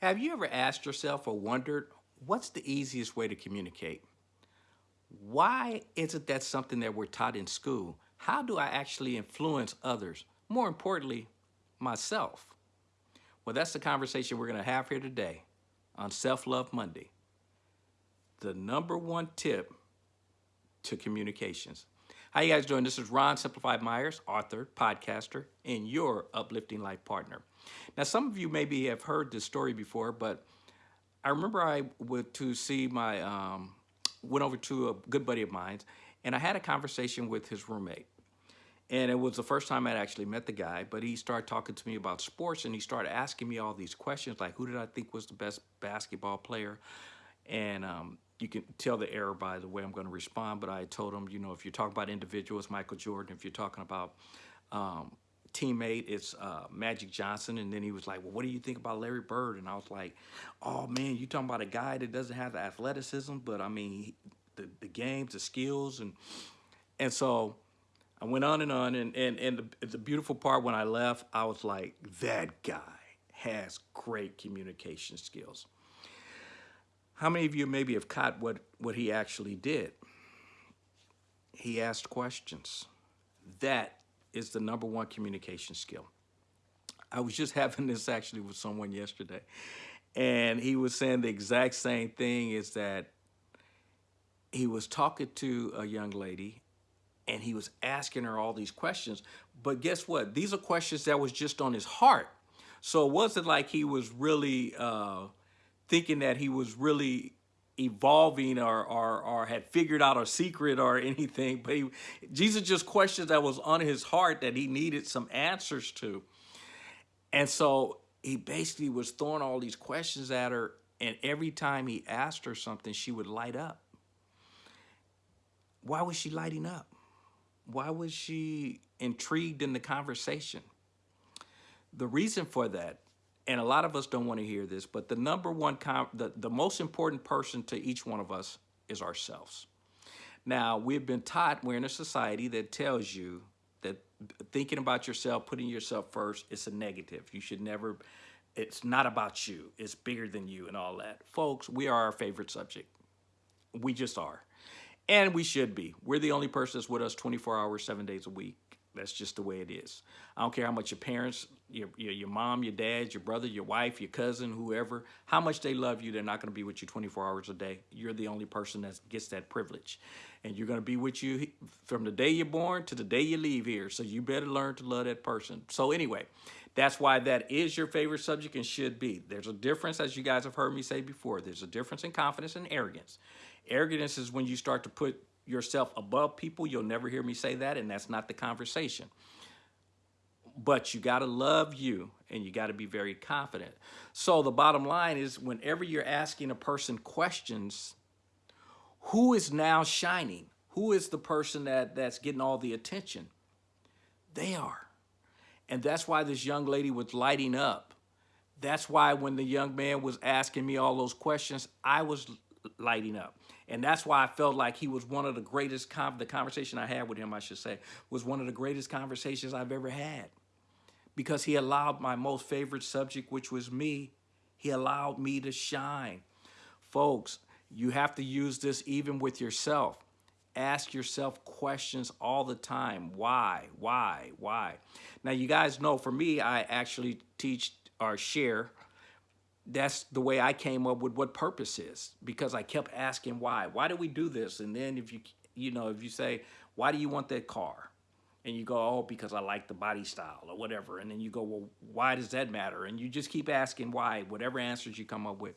Have you ever asked yourself or wondered what's the easiest way to communicate? Why isn't that something that we're taught in school? How do I actually influence others? More importantly, myself. Well, that's the conversation we're going to have here today on Self-Love Monday. The number one tip to communications. How you guys doing? This is Ron Simplified Myers, author, podcaster, and your uplifting life partner. Now, some of you maybe have heard this story before, but I remember I went to see my, um, went over to a good buddy of mine, and I had a conversation with his roommate. And it was the first time I'd actually met the guy, but he started talking to me about sports and he started asking me all these questions like, who did I think was the best basketball player? And um, you can tell the error by the way I'm going to respond, but I told him, you know, if you're talking about individuals, Michael Jordan, if you're talking about um, teammate, it's uh, Magic Johnson. And then he was like, well, what do you think about Larry Bird? And I was like, oh man, you talking about a guy that doesn't have the athleticism, but I mean, the, the games, the skills. And, and so I went on and on. And, and, and the, the beautiful part when I left, I was like, that guy has great communication skills. How many of you maybe have caught what, what he actually did? He asked questions. That is the number one communication skill. I was just having this actually with someone yesterday, and he was saying the exact same thing is that he was talking to a young lady and he was asking her all these questions. But guess what? These are questions that was just on his heart. So it wasn't like he was really uh, thinking that he was really evolving or, or, or had figured out a secret or anything, but he, Jesus just questions that was on his heart that he needed some answers to. And so he basically was throwing all these questions at her, and every time he asked her something, she would light up. Why was she lighting up? Why was she intrigued in the conversation? The reason for that and a lot of us don't want to hear this, but the number one, the, the most important person to each one of us is ourselves. Now, we've been taught, we're in a society that tells you that thinking about yourself, putting yourself first, it's a negative. You should never, it's not about you. It's bigger than you and all that. Folks, we are our favorite subject. We just are. And we should be. We're the only person that's with us 24 hours, seven days a week. That's just the way it is. I don't care how much your parents, your, your, your mom, your dad, your brother, your wife, your cousin, whoever, how much they love you, they're not going to be with you 24 hours a day. You're the only person that gets that privilege. And you're going to be with you from the day you're born to the day you leave here. So you better learn to love that person. So anyway, that's why that is your favorite subject and should be. There's a difference, as you guys have heard me say before, there's a difference in confidence and arrogance. Arrogance is when you start to put yourself above people. You'll never hear me say that, and that's not the conversation. But you got to love you, and you got to be very confident. So the bottom line is whenever you're asking a person questions, who is now shining? Who is the person that, that's getting all the attention? They are. And that's why this young lady was lighting up. That's why when the young man was asking me all those questions, I was lighting up. And that's why I felt like he was one of the greatest, the conversation I had with him, I should say, was one of the greatest conversations I've ever had. Because he allowed my most favorite subject, which was me, he allowed me to shine. Folks, you have to use this even with yourself. Ask yourself questions all the time. Why, why, why? Now, you guys know for me, I actually teach or share that's the way I came up with what purpose is because I kept asking why. Why do we do this? And then if you, you know, if you say, why do you want that car? And you go, oh, because I like the body style or whatever. And then you go, well, why does that matter? And you just keep asking why, whatever answers you come up with.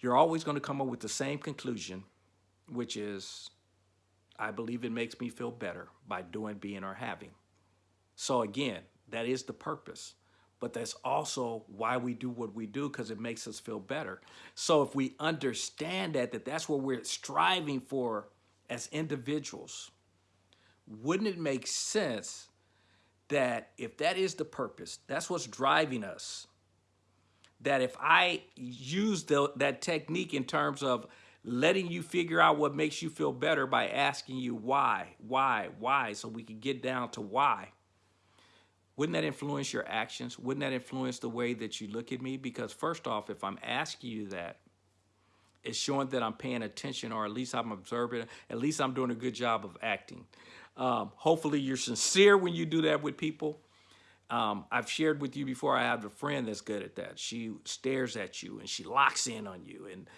You're always going to come up with the same conclusion, which is, I believe it makes me feel better by doing, being, or having. So again, that is the purpose but that's also why we do what we do because it makes us feel better. So if we understand that, that that's what we're striving for as individuals, wouldn't it make sense that if that is the purpose, that's what's driving us, that if I use the, that technique in terms of letting you figure out what makes you feel better by asking you why, why, why, so we can get down to why, wouldn't that influence your actions? Wouldn't that influence the way that you look at me? Because first off, if I'm asking you that, it's showing that I'm paying attention or at least I'm observing, at least I'm doing a good job of acting. Um, hopefully you're sincere when you do that with people. Um, I've shared with you before, I have a friend that's good at that. She stares at you and she locks in on you and,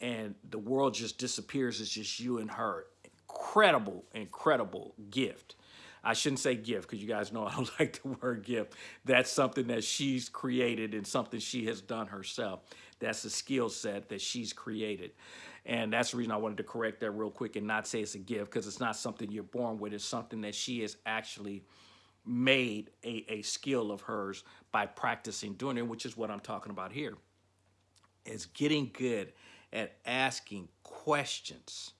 and the world just disappears. It's just you and her. Incredible, incredible gift. I shouldn't say gift because you guys know I don't like the word gift. That's something that she's created and something she has done herself. That's a skill set that she's created. And that's the reason I wanted to correct that real quick and not say it's a gift because it's not something you're born with. It's something that she has actually made a, a skill of hers by practicing doing it, which is what I'm talking about here. Is getting good at asking questions.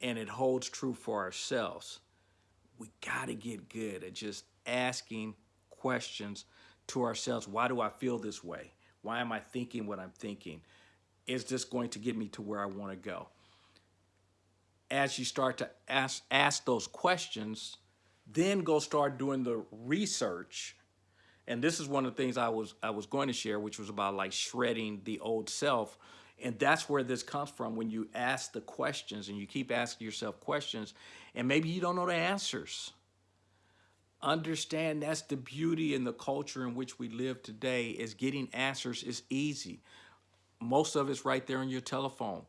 And it holds true for ourselves we got to get good at just asking questions to ourselves. Why do I feel this way? Why am I thinking what I'm thinking? Is this going to get me to where I want to go? As you start to ask, ask those questions, then go start doing the research. And this is one of the things I was I was going to share, which was about like shredding the old self and that's where this comes from when you ask the questions and you keep asking yourself questions and maybe you don't know the answers. Understand that's the beauty in the culture in which we live today is getting answers is easy. Most of it's right there on your telephone.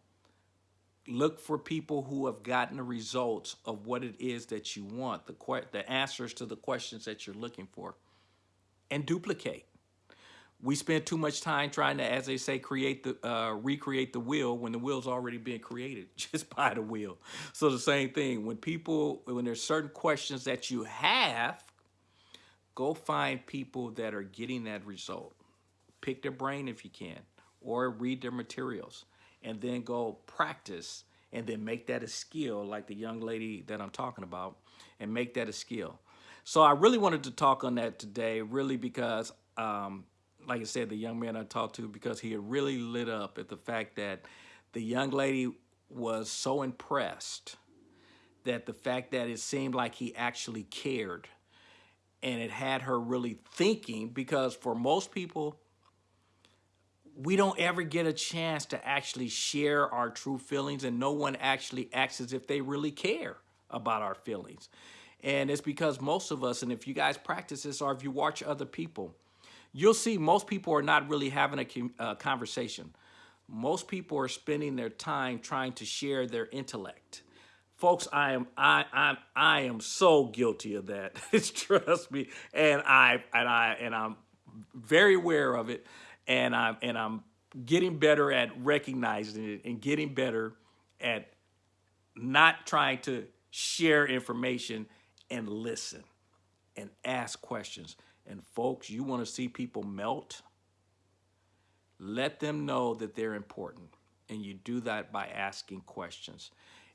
Look for people who have gotten the results of what it is that you want, the, the answers to the questions that you're looking for, and duplicate we spend too much time trying to, as they say, create the uh, recreate the wheel when the wheel's already been created just by the wheel. So the same thing when people when there's certain questions that you have, go find people that are getting that result. Pick their brain if you can, or read their materials, and then go practice and then make that a skill like the young lady that I'm talking about and make that a skill. So I really wanted to talk on that today, really because um, like I said, the young man I talked to because he had really lit up at the fact that the young lady was so impressed that the fact that it seemed like he actually cared and it had her really thinking because for most people, we don't ever get a chance to actually share our true feelings and no one actually acts as if they really care about our feelings. And it's because most of us, and if you guys practice this or if you watch other people, you'll see most people are not really having a uh, conversation. Most people are spending their time trying to share their intellect. Folks, I am I I I am so guilty of that. Trust me, and I and I and I'm very aware of it, and I'm and I'm getting better at recognizing it and getting better at not trying to share information and listen and ask questions. And folks, you want to see people melt? Let them know that they're important. And you do that by asking questions.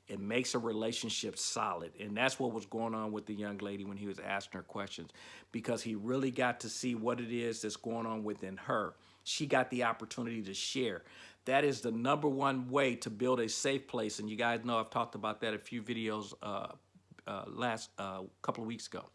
It makes a relationship solid. And that's what was going on with the young lady when he was asking her questions because he really got to see what it is that's going on within her. She got the opportunity to share. That is the number one way to build a safe place. And you guys know I've talked about that a few videos uh, uh, last uh, couple of weeks ago,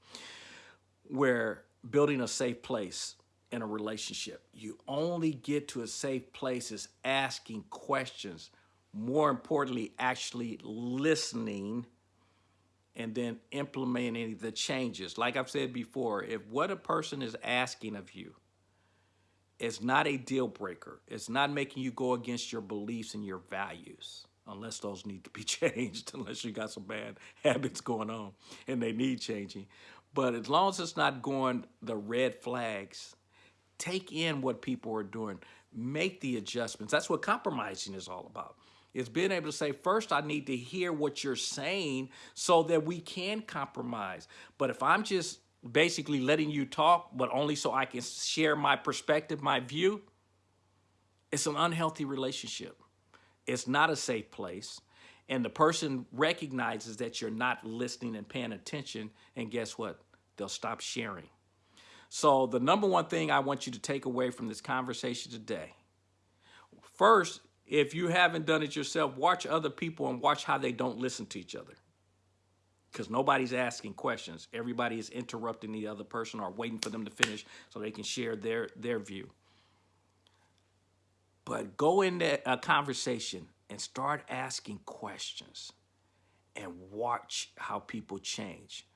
where building a safe place in a relationship. You only get to a safe place is asking questions. More importantly, actually listening and then implementing the changes. Like I've said before, if what a person is asking of you is not a deal breaker, it's not making you go against your beliefs and your values, unless those need to be changed, unless you got some bad habits going on and they need changing. But as long as it's not going the red flags, take in what people are doing, make the adjustments. That's what compromising is all about. It's being able to say, first, I need to hear what you're saying so that we can compromise. But if I'm just basically letting you talk, but only so I can share my perspective, my view, it's an unhealthy relationship. It's not a safe place and the person recognizes that you're not listening and paying attention and guess what they'll stop sharing. So the number one thing I want you to take away from this conversation today, first, if you haven't done it yourself, watch other people and watch how they don't listen to each other. Because nobody's asking questions. Everybody is interrupting the other person or waiting for them to finish so they can share their their view. But go into a conversation and start asking questions and watch how people change.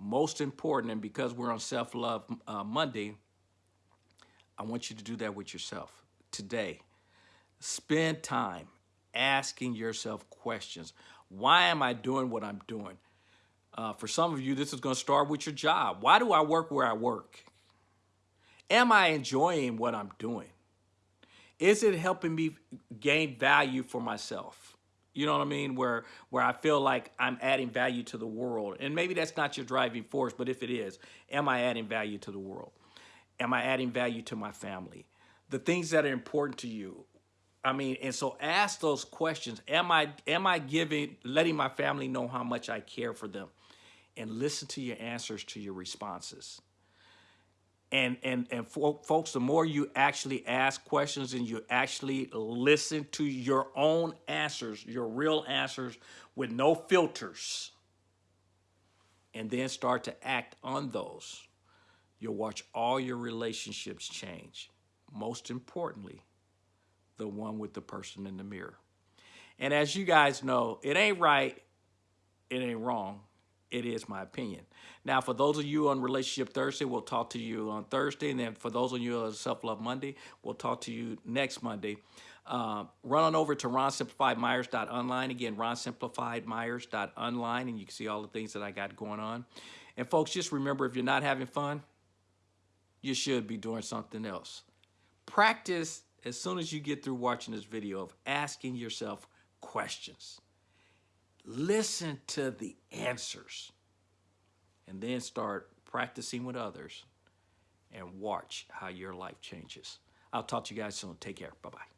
Most important, and because we're on Self Love uh, Monday, I want you to do that with yourself today. Spend time asking yourself questions. Why am I doing what I'm doing? Uh, for some of you, this is going to start with your job. Why do I work where I work? Am I enjoying what I'm doing? Is it helping me gain value for myself? You know what I mean? Where where I feel like I'm adding value to the world. And maybe that's not your driving force, but if it is, am I adding value to the world? Am I adding value to my family? The things that are important to you. I mean, and so ask those questions. Am I am I giving letting my family know how much I care for them? And listen to your answers to your responses. And and and fo- folks, the more you actually ask questions and you actually listen to your own answers, your real answers with no filters, and then start to act on those, you'll watch all your relationships change. Most importantly, the one with the person in the mirror. And as you guys know, it ain't right, it ain't wrong. It is my opinion. Now, for those of you on Relationship Thursday, we'll talk to you on Thursday. And then for those of you on Self Love Monday, we'll talk to you next Monday. Uh, run on over to ronsimplifiedmyers.online. Again, ronsimplifiedmyers.online, and you can see all the things that I got going on. And folks, just remember if you're not having fun, you should be doing something else. Practice as soon as you get through watching this video of asking yourself questions. Listen to the answers and then start practicing with others and watch how your life changes. I'll talk to you guys soon. Take care. Bye bye.